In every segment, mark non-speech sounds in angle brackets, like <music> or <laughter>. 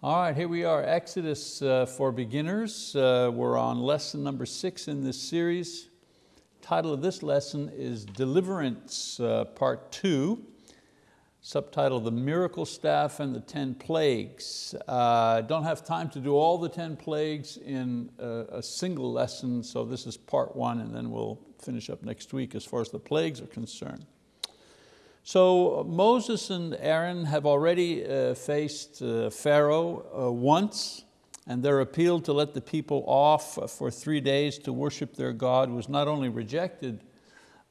All right, here we are, Exodus uh, for beginners. Uh, we're on lesson number six in this series. Title of this lesson is Deliverance, uh, part two. Subtitle, The Miracle Staff and the Ten Plagues. Uh, don't have time to do all the ten plagues in a, a single lesson, so this is part one and then we'll finish up next week as far as the plagues are concerned. So Moses and Aaron have already uh, faced uh, Pharaoh uh, once and their appeal to let the people off for three days to worship their God was not only rejected,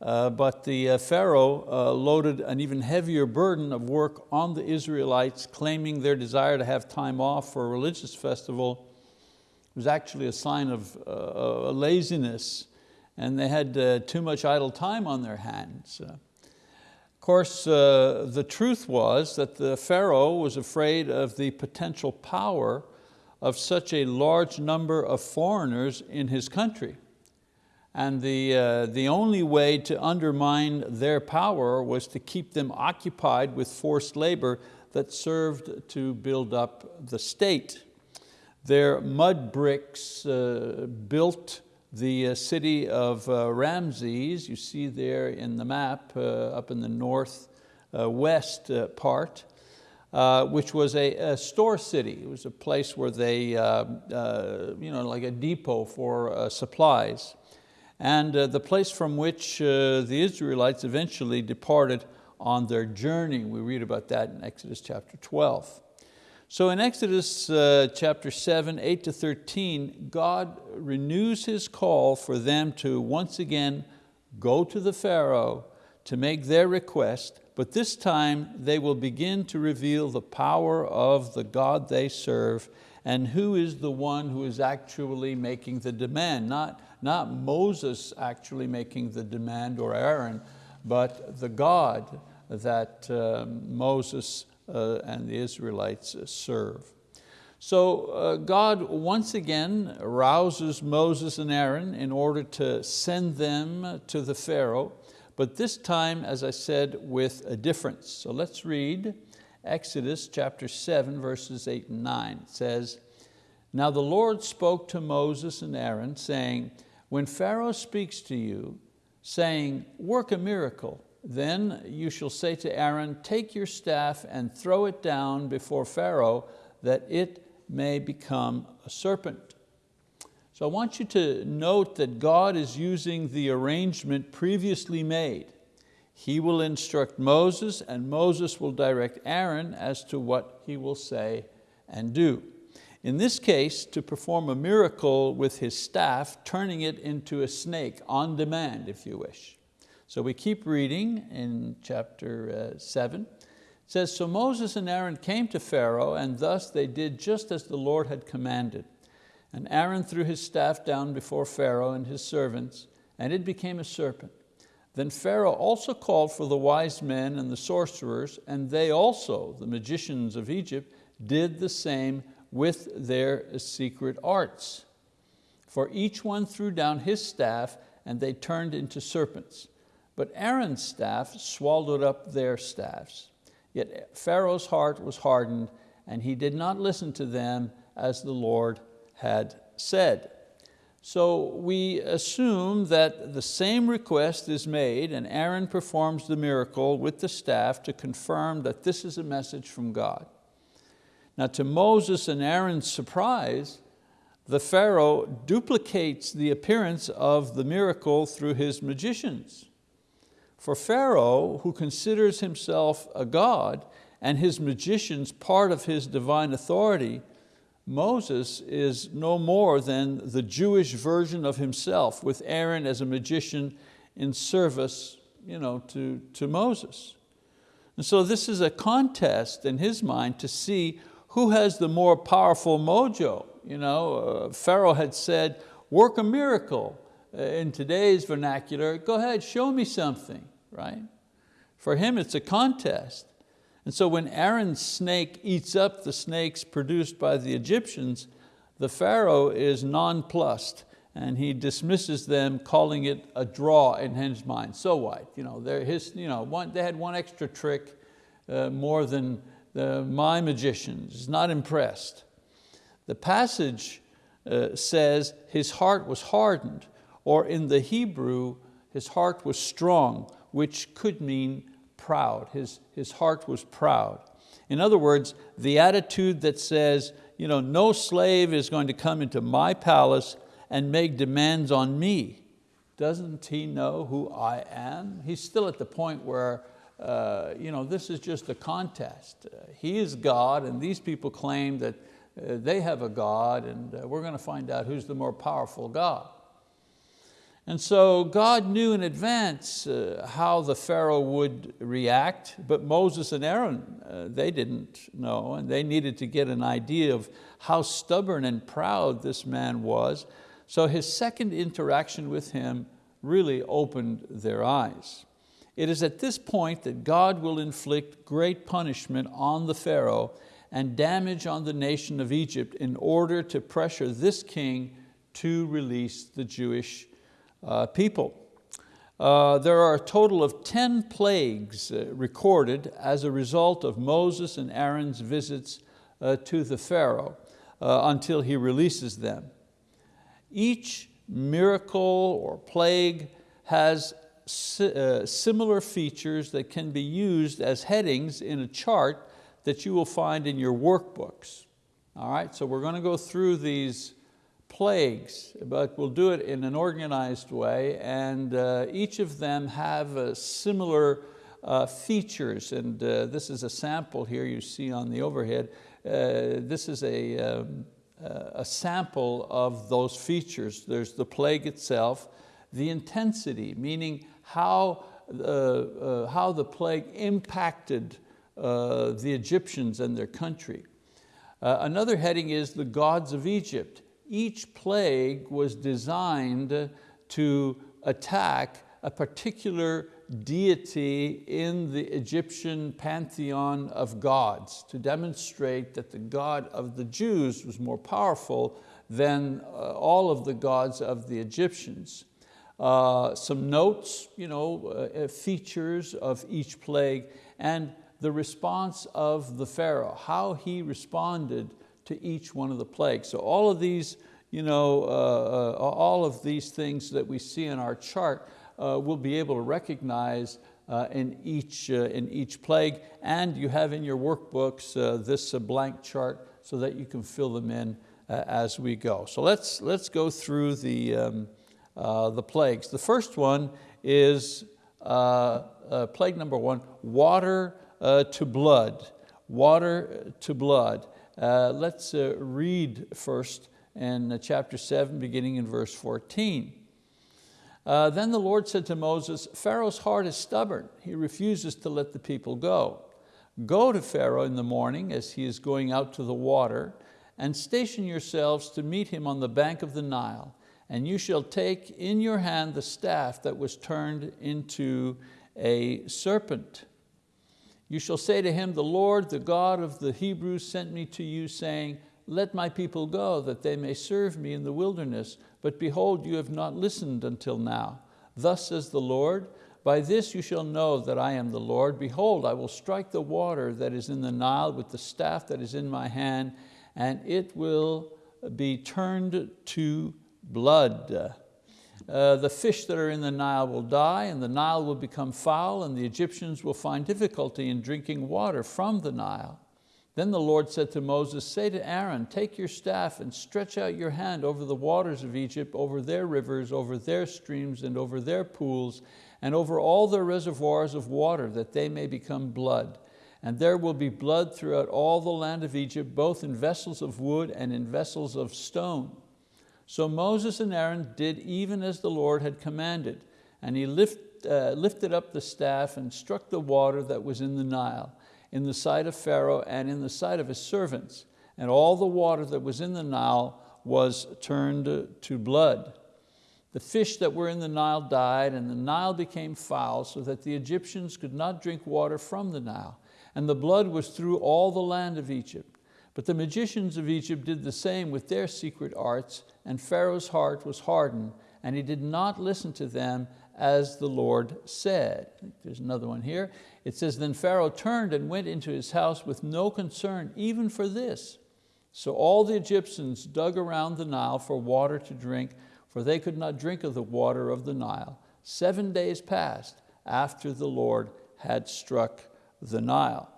uh, but the uh, Pharaoh uh, loaded an even heavier burden of work on the Israelites, claiming their desire to have time off for a religious festival. Was actually a sign of laziness and they had too much idle time on their hands course, uh, the truth was that the Pharaoh was afraid of the potential power of such a large number of foreigners in his country. And the, uh, the only way to undermine their power was to keep them occupied with forced labor that served to build up the state. Their mud bricks uh, built the uh, city of uh, Ramses, you see there in the map uh, up in the northwest uh, uh, part, uh, which was a, a, store city. It was a place where they, you know, like a depot for supplies. And the place from which the Israelites eventually departed on their journey. We read about that in Exodus chapter 12. So in Exodus uh, chapter 7, 8 to 13, God renews His call for them to once again go to the Pharaoh to make their request, but this time they will begin to reveal the power of the God they serve and who is the one who is actually making the demand. Not, not Moses actually making the demand or Aaron, but the God that um, Moses and the Israelites serve. So uh, God once again rouses Moses and Aaron in order to send them to the Pharaoh, but this time, as I said, with a difference. So let's read Exodus chapter 7, verses 8 and 9. It says, Now the Lord spoke to Moses and Aaron, saying, When Pharaoh speaks to you, saying, work a miracle, then you shall say to Aaron, take your staff and throw it down before Pharaoh that it may become a serpent. So I want you to note that God is using the arrangement previously made. He will instruct Moses and Moses will direct Aaron as to what he will say and do. In this case, to perform a miracle with his staff, turning it into a snake on demand, if you wish. So we keep reading in chapter uh, seven. It says, so Moses and Aaron came to Pharaoh and thus they did just as the Lord had commanded. And Aaron threw his staff down before Pharaoh and his servants and it became a serpent. Then Pharaoh also called for the wise men and the sorcerers and they also, the magicians of Egypt, did the same with their secret arts. For each one threw down his staff and they turned into serpents. But Aaron's staff swallowed up their staffs. Yet Pharaoh's heart was hardened and he did not listen to them as the Lord had said. So we assume that the same request is made and Aaron performs the miracle with the staff to confirm that this is a message from God. Now to Moses and Aaron's surprise, the Pharaoh duplicates the appearance of the miracle through his magicians. For Pharaoh, who considers himself a god and his magicians part of his divine authority, Moses is no more than the Jewish version of himself with Aaron as a magician in service you know, to, to Moses. And so this is a contest in his mind to see who has the more powerful mojo. You know, uh, Pharaoh had said, work a miracle. Uh, in today's vernacular, go ahead, show me something, right? For him, it's a contest. And so when Aaron's snake eats up the snakes produced by the Egyptians, the Pharaoh is nonplussed and he dismisses them, calling it a draw in his mind. So what? You know, his, you know, one, they had one extra trick uh, more than, the, my magicians, He's not impressed. The passage uh, says his heart was hardened, or in the Hebrew, his heart was strong, which could mean proud. His, his heart was proud. In other words, the attitude that says, you know, no slave is going to come into my palace and make demands on me. Doesn't he know who I am? He's still at the point where uh, you know, this is just a contest. Uh, he is God and these people claim that uh, they have a God and uh, we're going to find out who's the more powerful God. And so God knew in advance uh, how the Pharaoh would react, but Moses and Aaron, uh, they didn't know, and they needed to get an idea of how stubborn and proud this man was. So his second interaction with him really opened their eyes. It is at this point that God will inflict great punishment on the Pharaoh and damage on the nation of Egypt in order to pressure this king to release the Jewish people. Uh, there are a total of 10 plagues uh, recorded as a result of Moses and Aaron's visits uh, to the Pharaoh uh, until he releases them. Each miracle or plague has uh, similar features that can be used as headings in a chart that you will find in your workbooks. All right, so we're going to go through these plagues, but we'll do it in an organized way and uh, each of them have uh, similar uh, features and uh, this is a sample here you see on the overhead. Uh, this is a, um, a sample of those features. There's the plague itself, the intensity, meaning how, uh, uh, how the plague impacted uh, the Egyptians and their country. Uh, another heading is the gods of Egypt. Each plague was designed to attack a particular deity in the Egyptian pantheon of gods to demonstrate that the God of the Jews was more powerful than uh, all of the gods of the Egyptians. Uh, some notes, you know, uh, uh, features of each plague, and the response of the Pharaoh, how he responded to each one of the plagues. So all of these, you know, uh, uh all of these things that we see in our chart, uh, we'll be able to recognize in, each, in each plague, and you have in your workbooks this blank chart so that you can fill them in as we go. So let's, let's go through the, um, uh, the plagues. The first one is uh, uh, plague number one, water uh, to blood. Water to blood. Uh, let's uh, read first in uh, chapter seven, beginning in verse 14. Uh, then the Lord said to Moses, Pharaoh's heart is stubborn. He refuses to let the people go. Go to Pharaoh in the morning as he is going out to the water and station yourselves to meet him on the bank of the Nile and you shall take in your hand the staff that was turned into a serpent. You shall say to him, the Lord, the God of the Hebrews sent me to you saying, let my people go that they may serve me in the wilderness. But behold, you have not listened until now. Thus says the Lord, by this you shall know that I am the Lord. Behold, I will strike the water that is in the Nile with the staff that is in my hand, and it will be turned to blood. Uh, the fish that are in the Nile will die and the Nile will become foul and the Egyptians will find difficulty in drinking water from the Nile. Then the Lord said to Moses, say to Aaron, take your staff and stretch out your hand over the waters of Egypt, over their rivers, over their streams and over their pools, and over all their reservoirs of water, that they may become blood. And there will be blood throughout all the land of Egypt, both in vessels of wood and in vessels of stone. So Moses and Aaron did even as the Lord had commanded, and he lift, uh, lifted up the staff and struck the water that was in the Nile, in the sight of Pharaoh and in the sight of his servants. And all the water that was in the Nile was turned to blood. The fish that were in the Nile died, and the Nile became foul, so that the Egyptians could not drink water from the Nile. And the blood was through all the land of Egypt. But the magicians of Egypt did the same with their secret arts, and Pharaoh's heart was hardened, and he did not listen to them as the Lord said. There's another one here. It says, then Pharaoh turned and went into his house with no concern even for this. So all the Egyptians dug around the Nile for water to drink, for they could not drink of the water of the Nile. Seven days passed after the Lord had struck the Nile.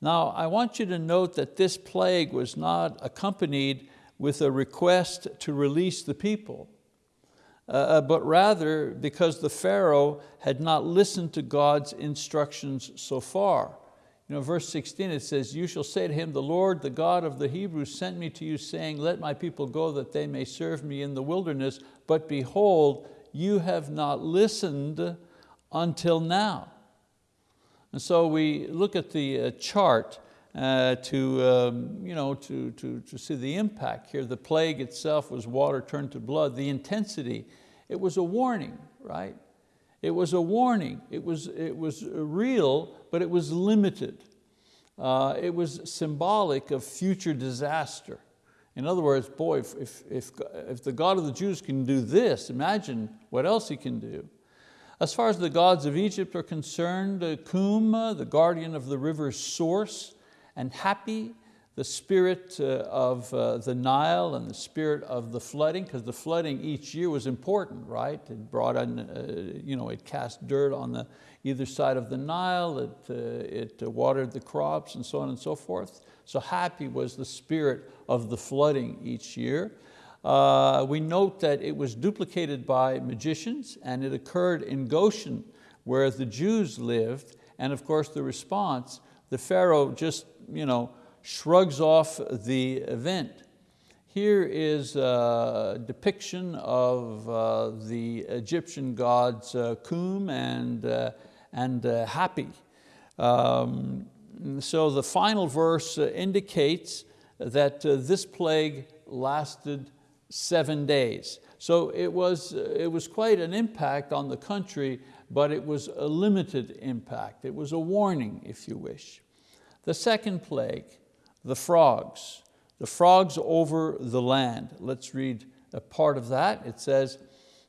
Now, I want you to note that this plague was not accompanied with a request to release the people, uh, uh, but rather because the Pharaoh had not listened to God's instructions so far. You know, verse 16 it says, you shall say to him, the Lord, the God of the Hebrews sent me to you saying, let my people go that they may serve me in the wilderness. But behold, you have not listened until now. And so we look at the uh, chart uh, to, um, you know, to, to, to see the impact here. The plague itself was water turned to blood. The intensity, it was a warning, right? It was a warning. It was, it was real, but it was limited. Uh, it was symbolic of future disaster. In other words, boy, if, if, if, if the God of the Jews can do this, imagine what else He can do. As far as the gods of Egypt are concerned, uh, Khnum, the guardian of the river's source, and Hapi, the spirit uh, of uh, the Nile and the spirit of the flooding, because the flooding each year was important, right? It brought in, you know, it cast dirt on the either side of the Nile, it, it watered the crops and so on and so forth. So Hapi was the spirit of the flooding each year. Uh, we note that it was duplicated by magicians and it occurred in Goshen where the Jews lived. And of course the response, the Pharaoh just you know, shrugs off the event. Here is a depiction of uh, the Egyptian gods uh, Khnum and, uh, and uh, Hapi. Um, so the final verse uh, indicates that uh, this plague lasted seven days. So it was, uh, it was quite an impact on the country, but it was a limited impact. It was a warning, if you wish. The second plague, the frogs. The frogs over the land. Let's read a part of that. It says,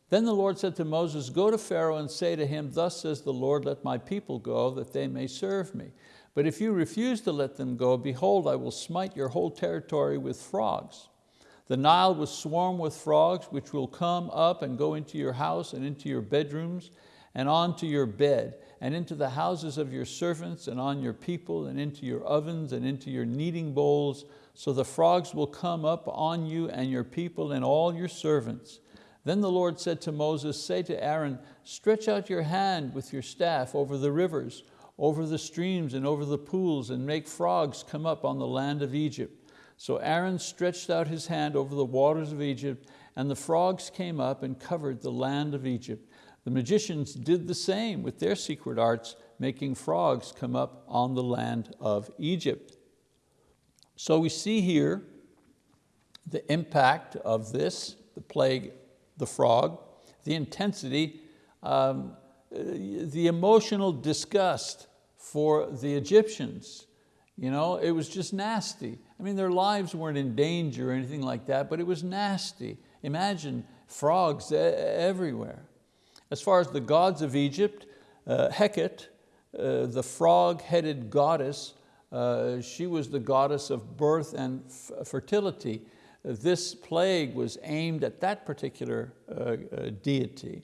then the Lord said to Moses, go to Pharaoh and say to him, thus says the Lord, let my people go that they may serve me. But if you refuse to let them go, behold, I will smite your whole territory with frogs. The Nile will swarm with frogs, which will come up and go into your house and into your bedrooms and onto your bed and into the houses of your servants and on your people and into your ovens and into your kneading bowls. So the frogs will come up on you and your people and all your servants. Then the Lord said to Moses, say to Aaron, stretch out your hand with your staff over the rivers, over the streams and over the pools and make frogs come up on the land of Egypt. So Aaron stretched out his hand over the waters of Egypt, and the frogs came up and covered the land of Egypt. The magicians did the same with their secret arts, making frogs come up on the land of Egypt. So we see here the impact of this, the plague, the frog, the intensity, um, the emotional disgust for the Egyptians. You know, it was just nasty. I mean, their lives weren't in danger or anything like that, but it was nasty. Imagine frogs everywhere. As far as the gods of Egypt, uh, Heket, uh, the frog-headed goddess, uh, she was the goddess of birth and fertility. This plague was aimed at that particular uh, uh, deity.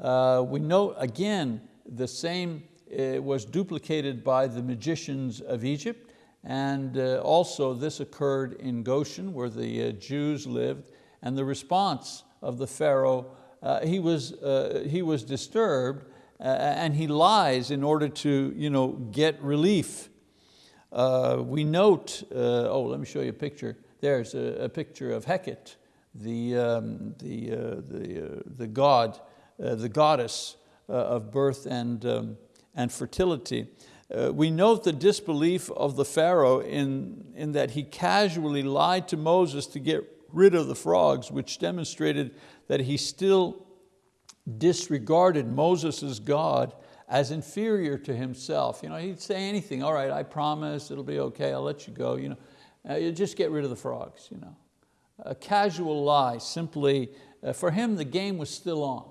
Uh, we know, again the same was duplicated by the magicians of Egypt and also this occurred in Goshen where the Jews lived and the response of the Pharaoh, uh, he, was, uh, he was disturbed uh, and he lies in order to you know, get relief. we note, oh let me show you a picture. There's a, a picture of Heket, the, um, the, uh, the, uh, the god, uh, the goddess uh, of birth and, um, and fertility. Uh, we note the disbelief of the Pharaoh in, in that he casually lied to Moses to get rid of the frogs, which demonstrated that he still disregarded Moses' God as inferior to himself. You know, he'd say anything, all right, I promise, it'll be okay, I'll let you go. You know, uh, just get rid of the frogs. You know. A casual lie, simply, uh, for him the game was still on.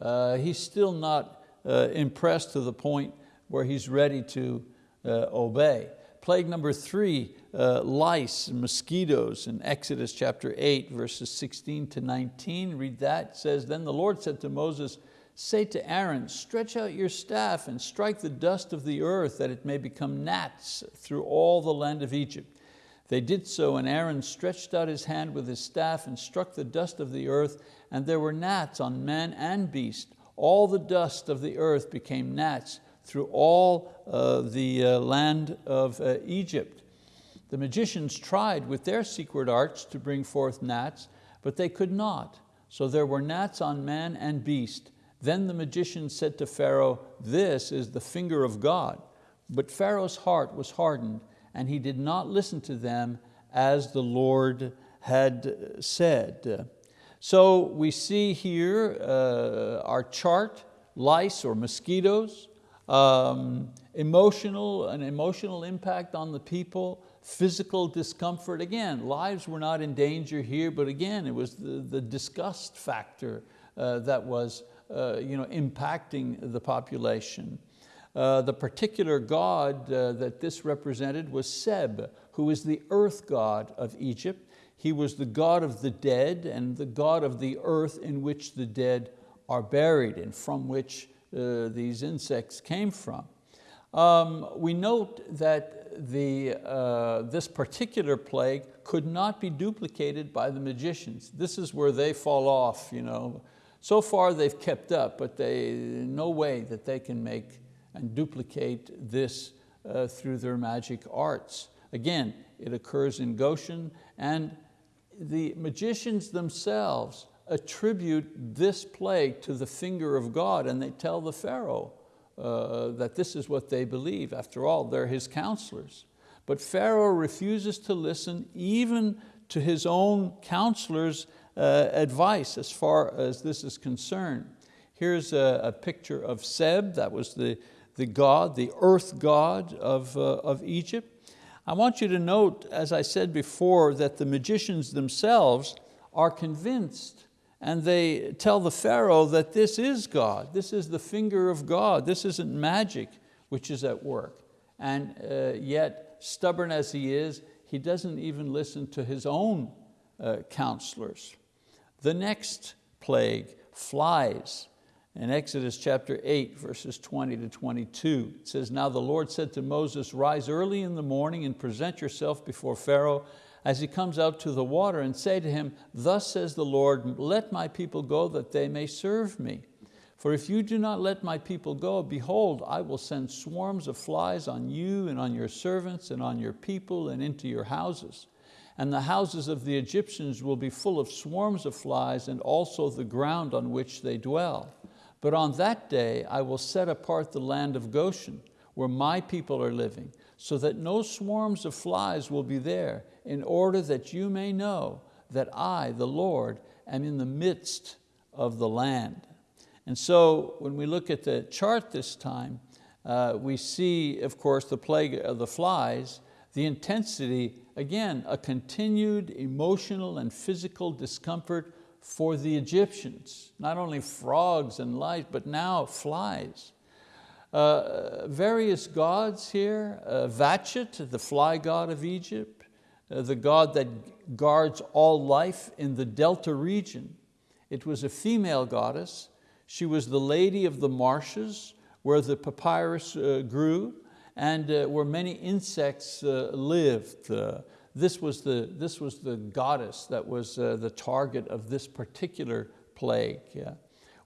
uh, he's still not uh, impressed to the point where he's ready to uh, obey. Plague number three, uh, lice and mosquitoes in Exodus chapter 8, verses 16 to 19. Read that, it says, Then the Lord said to Moses, Say to Aaron, stretch out your staff and strike the dust of the earth that it may become gnats through all the land of Egypt. They did so, and Aaron stretched out his hand with his staff and struck the dust of the earth, and there were gnats on man and beast. All the dust of the earth became gnats through all uh, the uh, land of uh, Egypt. The magicians tried with their secret arts to bring forth gnats, but they could not. So there were gnats on man and beast. Then the magician said to Pharaoh, this is the finger of God. But Pharaoh's heart was hardened, and he did not listen to them as the Lord had said. So we see here uh, our chart, lice or mosquitoes, um, emotional, an emotional impact on the people, physical discomfort. Again, lives were not in danger here, but again, it was the, the disgust factor uh, that was uh, you know, impacting the population. Uh, the particular god uh, that this represented was Seb, who is the earth god of Egypt. He was the god of the dead and the god of the earth in which the dead are buried and from which uh, these insects came from. Um, we note that the, uh, this particular plague could not be duplicated by the magicians. This is where they fall off. You know. So far they've kept up, but they, no way that they can make and duplicate this uh, through their magic arts. Again, it occurs in Goshen and the magicians themselves attribute this plague to the finger of God and they tell the Pharaoh uh, that this is what they believe. After all, they're his counselors. But Pharaoh refuses to listen even to his own counselors' uh, advice as far as this is concerned. Here's a, a picture of Seb, that was the, the god, the earth god of, uh, of Egypt. I want you to note, as I said before, that the magicians themselves are convinced and they tell the Pharaoh that this is God, this is the finger of God, this isn't magic which is at work. And uh, yet, stubborn as he is, he doesn't even listen to his own uh, counselors. The next plague, flies, in Exodus chapter 8, verses 20 to 22, it says, Now the Lord said to Moses, rise early in the morning and present yourself before Pharaoh as he comes out to the water and say to him, Thus says the Lord, let my people go that they may serve me. For if you do not let my people go, behold, I will send swarms of flies on you and on your servants and on your people and into your houses. And the houses of the Egyptians will be full of swarms of flies and also the ground on which they dwell. But on that day I will set apart the land of Goshen, where my people are living, so that no swarms of flies will be there, in order that you may know that I, the Lord, am in the midst of the land. And so when we look at the chart this time, uh, we see, of course, the plague of the flies, the intensity, again, a continued emotional and physical discomfort for the Egyptians, not only frogs and lice, but now flies. Uh, various gods here, uh, Vachet, the fly god of Egypt, uh, the god that guards all life in the Delta region. It was a female goddess. She was the lady of the marshes where the papyrus uh, grew and uh, where many insects uh, lived this was the, this was the goddess that was the target of this particular plague. Yeah.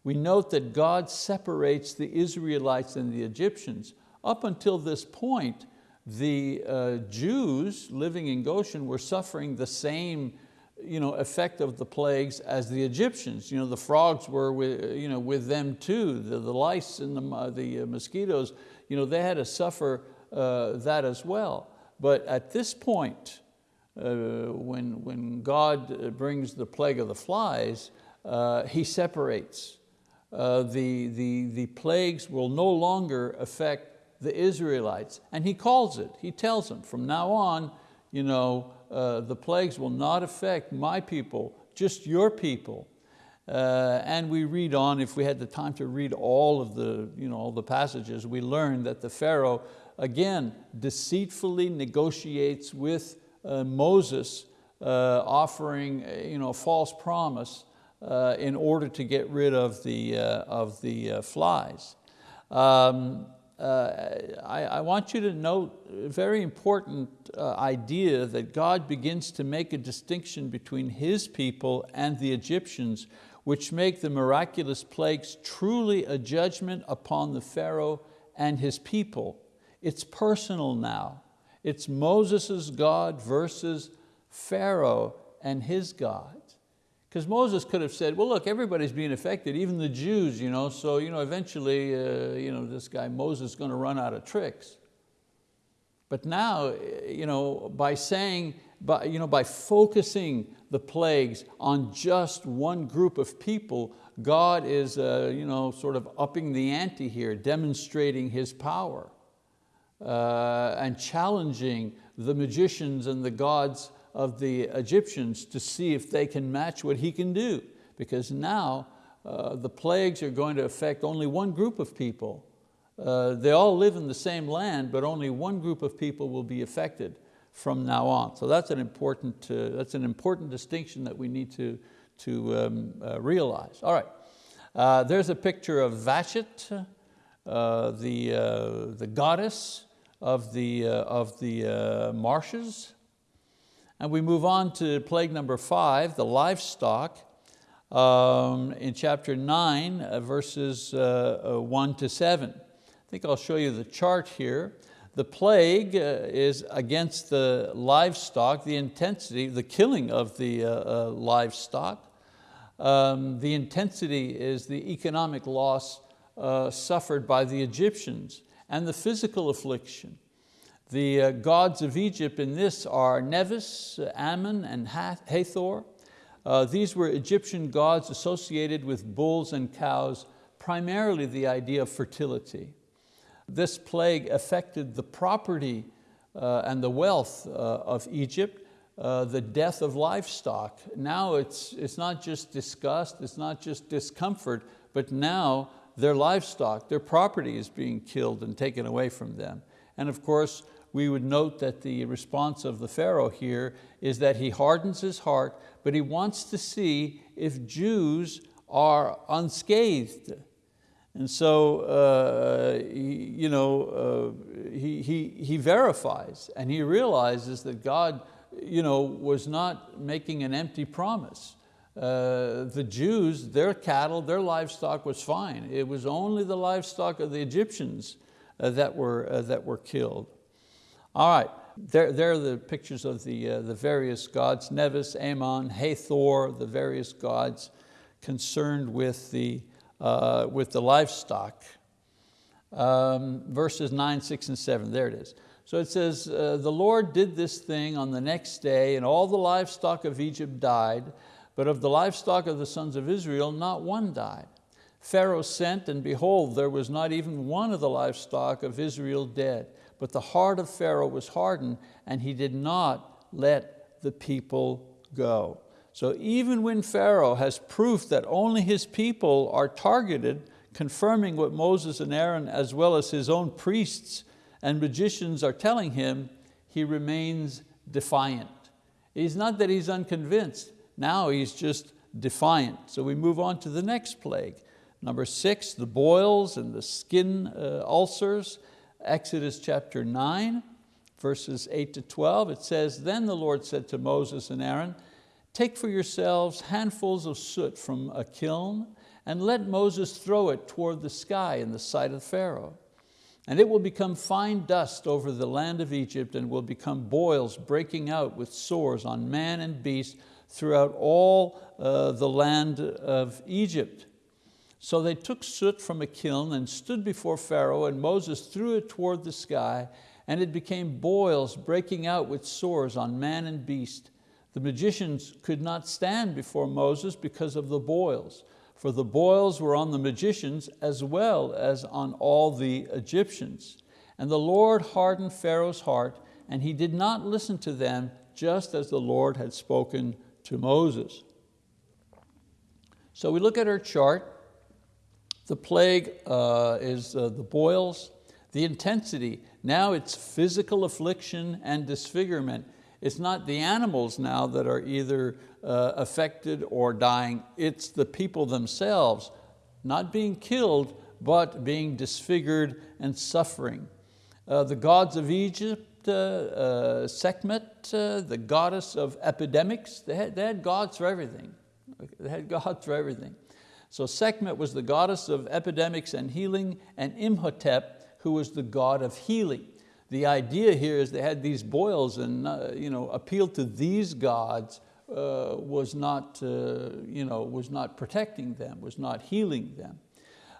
We note that God separates the Israelites and the Egyptians. Up until this point, the uh, Jews living in Goshen were suffering the same you know, effect of the plagues as the Egyptians. You know, the frogs were with, you know, with them too, the, the lice and the, the uh, mosquitoes, you know, they had to suffer uh, that as well. But at this point, uh, when, when God brings the plague of the flies, uh, He separates. Uh, the, the, the plagues will no longer affect the Israelites. And He calls it, He tells them, from now on, you know, uh, the plagues will not affect my people, just your people. Uh, and we read on, if we had the time to read all of the, you know, all the passages, we learn that the Pharaoh, again, deceitfully negotiates with uh, Moses, uh, offering uh, you know, a false promise uh, in order to get rid of the, uh, of the flies. Um, I, I, want you to note a very important idea that God begins to make a distinction between His people and the Egyptians which make the miraculous plagues truly a judgment upon the Pharaoh and his people. It's personal now. It's Moses' God versus Pharaoh and his God. Because Moses could have said, well look, everybody's being affected, even the Jews, you know, so you know, eventually uh, you know, this guy Moses is going to run out of tricks. But now, you know, by saying, by, you know, by focusing the plagues on just one group of people, God is uh, you know, sort of upping the ante here, demonstrating His power uh, and challenging the magicians and the gods of the Egyptians to see if they can match what He can do. Because now uh, the plagues are going to affect only one group of people. Uh, they all live in the same land, but only one group of people will be affected from now on. So that's an important, uh, that's an important distinction that we need to, to um, uh, realize. All right, uh, there's a picture of Vashti, uh, the, the goddess of the, of the marshes. And we move on to plague number five, the livestock. Um, in chapter nine, verses one to seven. I think I'll show you the chart here. The plague uh, is against the livestock, the intensity, the killing of the uh, uh, livestock. Um, the intensity is the economic loss uh, suffered by the Egyptians and the physical affliction. The uh, gods of Egypt in this are Mnevis, Ammon, and Hathor. Uh, these were Egyptian gods associated with bulls and cows, primarily the idea of fertility. This plague affected the property uh, and the wealth uh, of Egypt, uh, the death of livestock. Now it's, it's not just disgust, it's not just discomfort, but now their livestock, their property is being killed and taken away from them. And of course, we would note that the response of the Pharaoh here is that he hardens his heart, but he wants to see if Jews are unscathed. And so uh, he, you know, uh, he, he, he verifies and he realizes that God you know, was not making an empty promise. Uh, the Jews, their cattle, their livestock was fine. It was only the livestock of the Egyptians uh, that, were, uh, that were killed. All right, there, there are the pictures of the, uh, the various gods, Mnevis, Amon, Hathor, the various gods concerned with the, uh, with the livestock. Um, verses nine, six, and seven, there it is. So it says, uh, the Lord did this thing on the next day and all the livestock of Egypt died, but of the livestock of the sons of Israel, not one died. Pharaoh sent and behold, there was not even one of the livestock of Israel dead. But the heart of Pharaoh was hardened and he did not let the people go. So even when Pharaoh has proof that only his people are targeted, confirming what Moses and Aaron as well as his own priests and magicians are telling him, he remains defiant. It's not that he's unconvinced, now he's just defiant. So we move on to the next plague. Number six, the boils and the skin uh, ulcers. Exodus chapter nine, verses eight to 12, it says, Then the Lord said to Moses and Aaron, Take for yourselves handfuls of soot from a kiln and let Moses throw it toward the sky in the sight of Pharaoh. And it will become fine dust over the land of Egypt and will become boils breaking out with sores on man and beast throughout all uh, the land of Egypt. So they took soot from a kiln and stood before Pharaoh and Moses threw it toward the sky and it became boils breaking out with sores on man and beast. The magicians could not stand before Moses because of the boils, for the boils were on the magicians as well as on all the Egyptians. And the Lord hardened Pharaoh's heart, and he did not listen to them, just as the Lord had spoken to Moses. So we look at our chart. The plague uh, is uh, the boils, the intensity. Now it's physical affliction and disfigurement. It's not the animals now that are either uh, affected or dying, it's the people themselves, not being killed, but being disfigured and suffering. Uh, the gods of Egypt, uh, uh, Sekhmet, the goddess of epidemics, they had, they had gods for everything. They had gods for everything. So Sekhmet was the goddess of epidemics and healing, and Imhotep, who was the god of healing. The idea here is they had these boils and uh, you know, appeal to these gods uh, was, not, uh, you know, was not protecting them, was not healing them.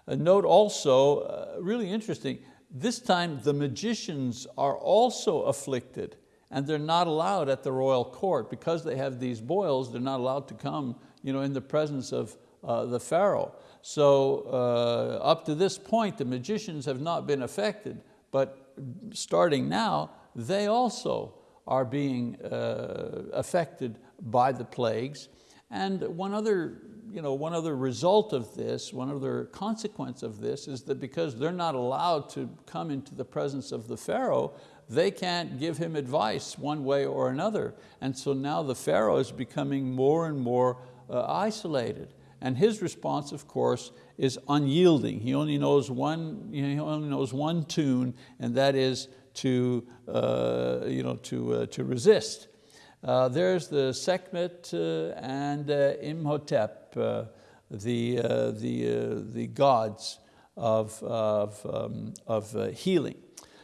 Uh, note also, uh, really interesting, this time the magicians are also afflicted and they're not allowed at the royal court. Because they have these boils, they're not allowed to come you know, in the presence of uh, the Pharaoh. So uh, up to this point, the magicians have not been affected, but starting now, they also are being uh, affected by the plagues. And one other, you know, one other result of this, one other consequence of this is that because they're not allowed to come into the presence of the Pharaoh, they can't give him advice one way or another. And so now the Pharaoh is becoming more and more uh, isolated. And his response, of course, is unyielding. He only knows one, he only knows one tune, and that is to, uh, you know, to, uh, to resist. Uh, there's the Sekhmet uh, and uh, Imhotep, uh, the, the, the gods of, of, um, of healing.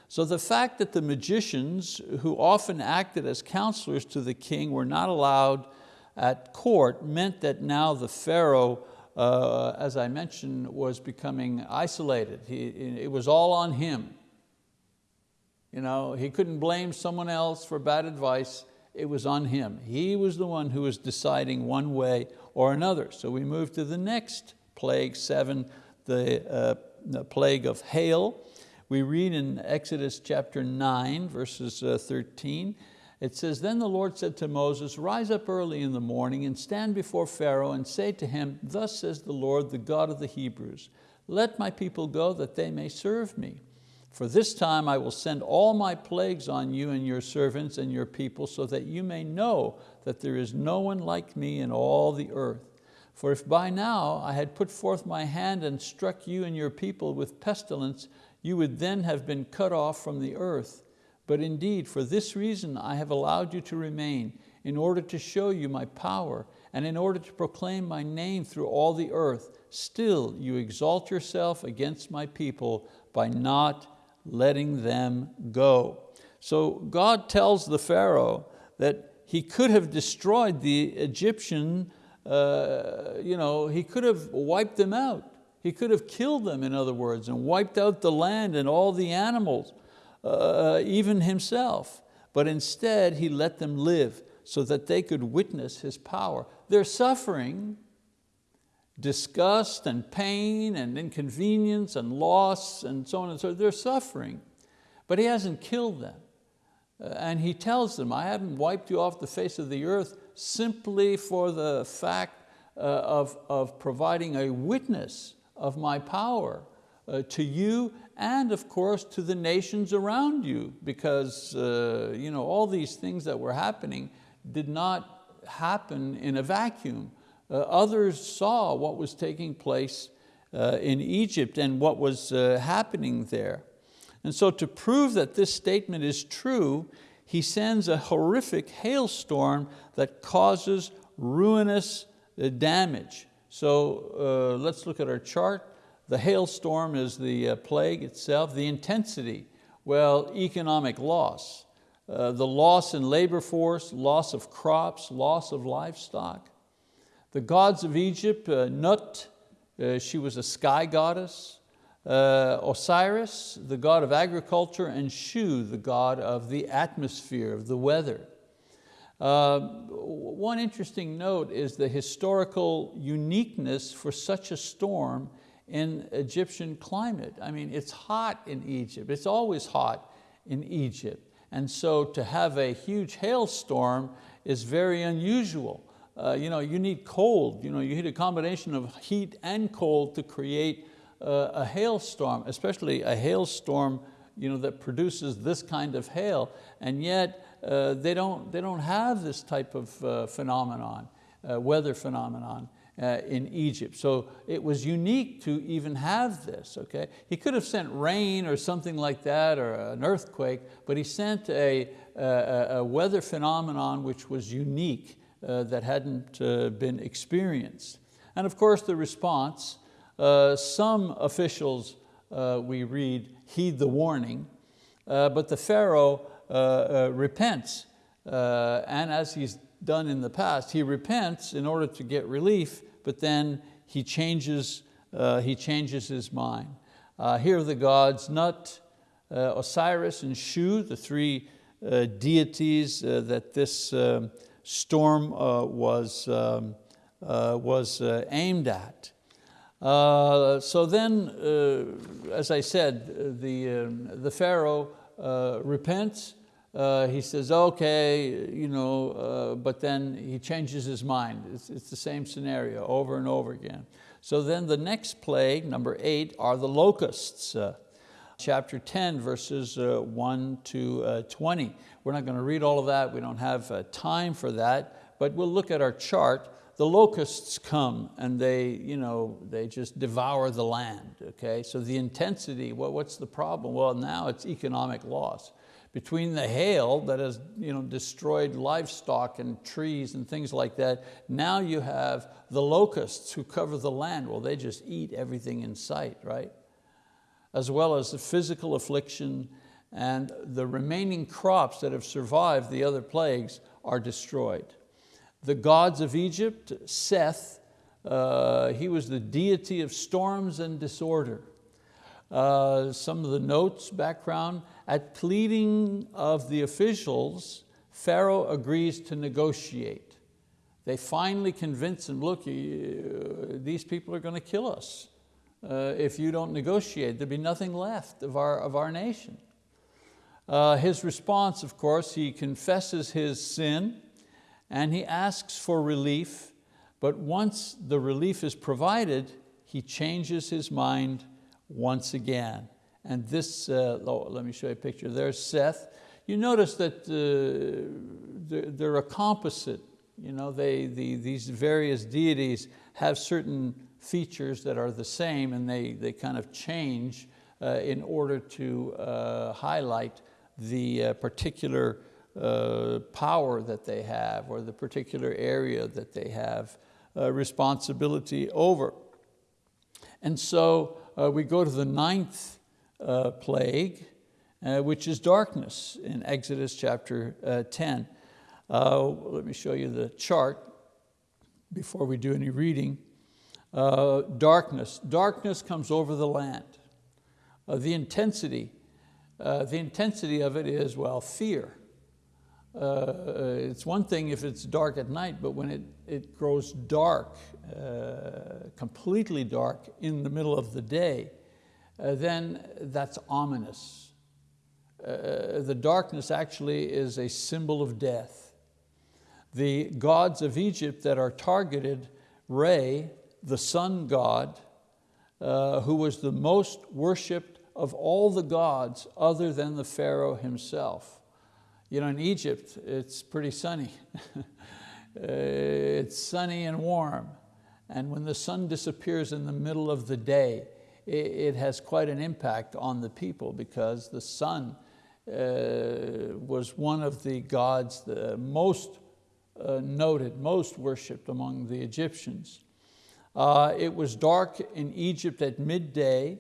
So the fact that the magicians, who often acted as counselors to the king, were not allowed at court meant that now the Pharaoh, uh, as I mentioned, was becoming isolated. He, it was all on him. You know, he couldn't blame someone else for bad advice, it was on him. He was the one who was deciding one way or another. So we move to the next plague, seven, the, uh, the plague of hail. We read in Exodus chapter nine, verses uh, 13, it says, Then the Lord said to Moses, Rise up early in the morning and stand before Pharaoh and say to him, Thus says the Lord, the God of the Hebrews, Let my people go that they may serve me. For this time I will send all my plagues on you and your servants and your people so that you may know that there is no one like me in all the earth. For if by now I had put forth my hand and struck you and your people with pestilence, you would then have been cut off from the earth. But indeed, for this reason I have allowed you to remain, in order to show you my power, and in order to proclaim my name through all the earth. Still you exalt yourself against my people by not letting them go. So God tells the Pharaoh that he could have destroyed the Egyptian, uh, you know, he could have wiped them out. He could have killed them, in other words, and wiped out the land and all the animals uh, even himself, but instead he let them live so that they could witness his power. Their suffering, disgust and pain and inconvenience and loss and so on and so on, they're suffering, but he hasn't killed them. Uh, and he tells them, I haven't wiped you off the face of the earth simply for the fact uh, of, of providing a witness of my power uh, to you and of course to the nations around you because uh, you know, all these things that were happening did not happen in a vacuum. Uh, others saw what was taking place uh, in Egypt and what was uh, happening there. And so to prove that this statement is true, he sends a horrific hailstorm that causes ruinous uh, damage. So uh, let's look at our chart. The hailstorm is the uh, plague itself. The intensity, well, economic loss. Uh, the loss in labor force, loss of crops, loss of livestock. The gods of Egypt, uh, Nut, uh, she was a sky goddess. Uh, Osiris, the god of agriculture, and Shu, the god of the atmosphere, of the weather. Uh, one interesting note is the historical uniqueness for such a storm in Egyptian climate. I mean, it's hot in Egypt. It's always hot in Egypt. And so to have a huge hailstorm is very unusual. uh, you know, you need cold. You, know, you need a combination of heat and cold to create uh, a hailstorm, especially a hailstorm you know, that produces this kind of hail. And yet uh, they, don't, they don't have this type of uh, phenomenon, uh, weather phenomenon. Uh, in Egypt. So it was unique to even have this, okay? He could have sent rain or something like that or an earthquake, but he sent a, a, a weather phenomenon which was unique uh, that hadn't uh, been experienced. And of course the response, uh, some officials uh, we read heed the warning, uh, but the Pharaoh repents. and as he's done in the past, he repents in order to get relief, but then he changes, he changes his mind. here are the gods Nut, Osiris, and Shu, the three deities that this um, storm uh, was, um, uh, was uh, aimed at. Uh, so then, uh, as I said, the, um, the Pharaoh uh, he says, okay, you know, but then he changes his mind. It's, it's the same scenario over and over again. So then the next plague, number eight, are the locusts chapter 10, verses uh, 1 to uh, 20. We're not going to read all of that, we don't have uh, time for that, but we'll look at our chart. The locusts come and they, you know, they just devour the land, okay? So the intensity, well, what's the problem? Well, now it's economic loss. Between the hail that has you know, destroyed livestock and trees and things like that, now you have the locusts who cover the land. Well, they just eat everything in sight, right? as well as the physical affliction and the remaining crops that have survived the other plagues are destroyed. The gods of Egypt, Seth, uh, he was the deity of storms and disorder. Uh, some of the notes, background, at pleading of the officials, Pharaoh agrees to negotiate. They finally convince him, look, these people are going to kill us uh, if you don't negotiate. There'd be nothing left of our, of our nation. Uh, his response, of course, he confesses his sin and he asks for relief, but once the relief is provided, he changes his mind once again. And this, uh, let me show you a picture. There's Seth. You notice that uh, they're, a composite. You know, they, the, these various deities have certain features that are the same and they, they kind of change uh, in order to uh, highlight the uh, particular uh, power that they have or the particular area that they have responsibility over. And so we go to the ninth plague, which is darkness in Exodus chapter 10. let me show you the chart before we do any reading. Uh, darkness. Darkness comes over the land. Uh, the intensity, uh, the intensity of it is, well, fear. Uh, it's one thing if it's dark at night, but when it, it grows dark, uh, completely dark in the middle of the day, uh, Uh, then that's ominous. Uh, uh, the darkness actually is a symbol of death. The gods of Egypt that are targeted, Re, the sun god, uh, who was the most worshiped of all the gods other than the Pharaoh himself. You know, in Egypt, it's pretty sunny. <laughs> it's sunny and warm. And when the sun disappears in the middle of the day, it, has quite an impact on the people because the sun uh, was one of the gods the most uh, noted, most worshiped among the Egyptians. Uh, it was dark in Egypt at midday,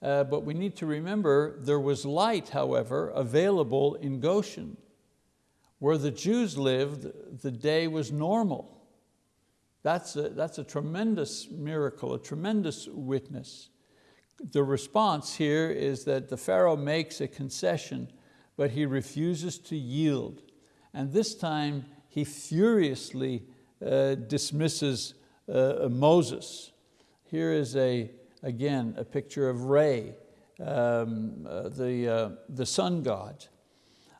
uh, but we need to remember there was light, however, available in Goshen. Where the Jews lived, the day was normal. That's a, that's a tremendous miracle, a tremendous witness. The response here is that the Pharaoh makes a concession, but he refuses to yield. And this time he furiously uh, dismisses uh, Moses. Here is, a, again, a picture of Re, um, uh, the, uh, the sun god.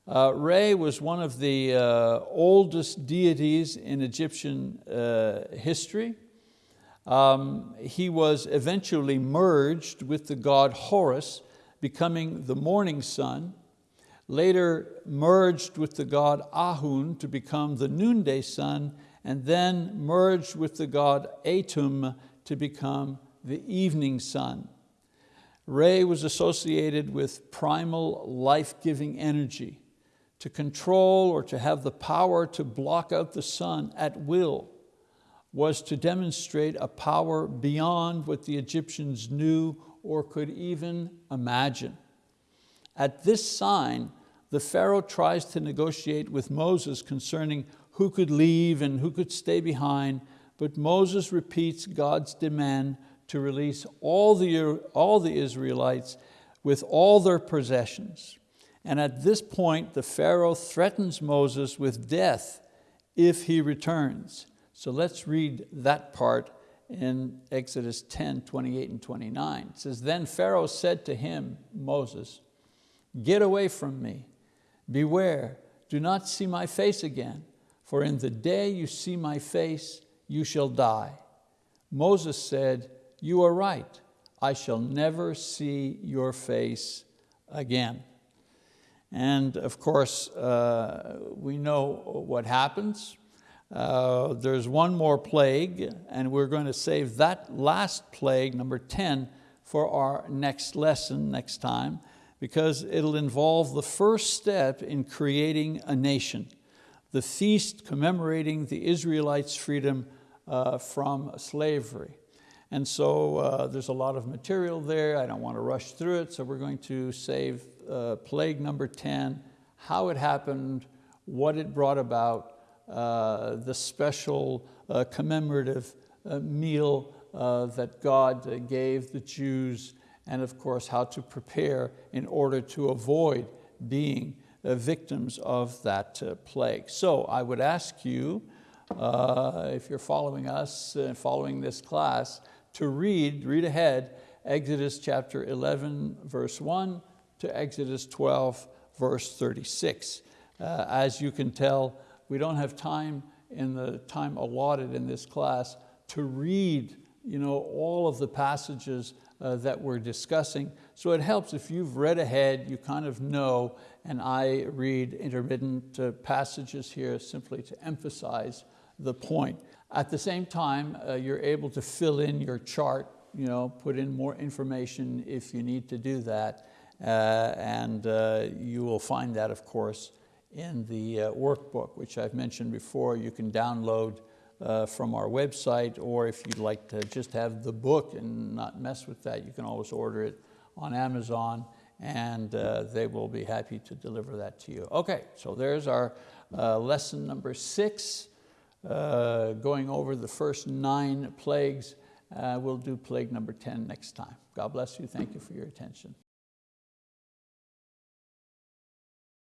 Uh, was one of the uh, oldest deities in Egyptian uh, history. Um, he was eventually merged with the god Horus, becoming the morning sun, later merged with the god Amun to become the noonday sun, and then merged with the god Atum to become the evening sun. Re was associated with primal life-giving energy, to control or to have the power to block out the sun at will was to demonstrate a power beyond what the Egyptians knew or could even imagine. At this sign, the Pharaoh tries to negotiate with Moses concerning who could leave and who could stay behind, but Moses repeats God's demand to release all the, all the Israelites with all their possessions. And at this point, the Pharaoh threatens Moses with death if he returns. So let's read that part in Exodus 10, 28 and 29. It says, Then Pharaoh said to him, Moses, get away from me. Beware, do not see my face again, for in the day you see my face, you shall die. Moses said, you are right, I shall never see your face again. And of course, uh, we know what happens. Uh, there's one more plague, and we're going to save that last plague, number 10, for our next lesson next time, because it'll involve the first step in creating a nation, the feast commemorating the Israelites' freedom uh, from slavery. And so uh, there's a lot of material there. I don't want to rush through it, so we're going to save uh, plague number 10, how it happened, what it brought about, the special uh, commemorative uh, meal that God gave the Jews, and of course how to prepare in order to avoid being victims of that plague. So I would ask you, if you're following us, and following this class, to read, read ahead, Exodus chapter 11, verse 1 to Exodus 12, verse 36. Uh, as you can tell, we don't have time in the time allotted in this class to read you know, all of the passages uh, that we're discussing. So it helps if you've read ahead, you kind of know, and I read intermittent uh, passages here simply to emphasize the point. At the same time, uh, you're able to fill in your chart, you know, put in more information if you need to do that, uh, and uh, you will find that, of course, in the uh, workbook, which I've mentioned before, you can download uh, from our website, or if you'd like to just have the book and not mess with that, you can always order it on Amazon and uh, they will be happy to deliver that to you. Okay, so there's our uh, lesson number six, uh, going over the first nine plagues. Uh, we'll do plague number 10 next time. God bless you, thank you for your attention.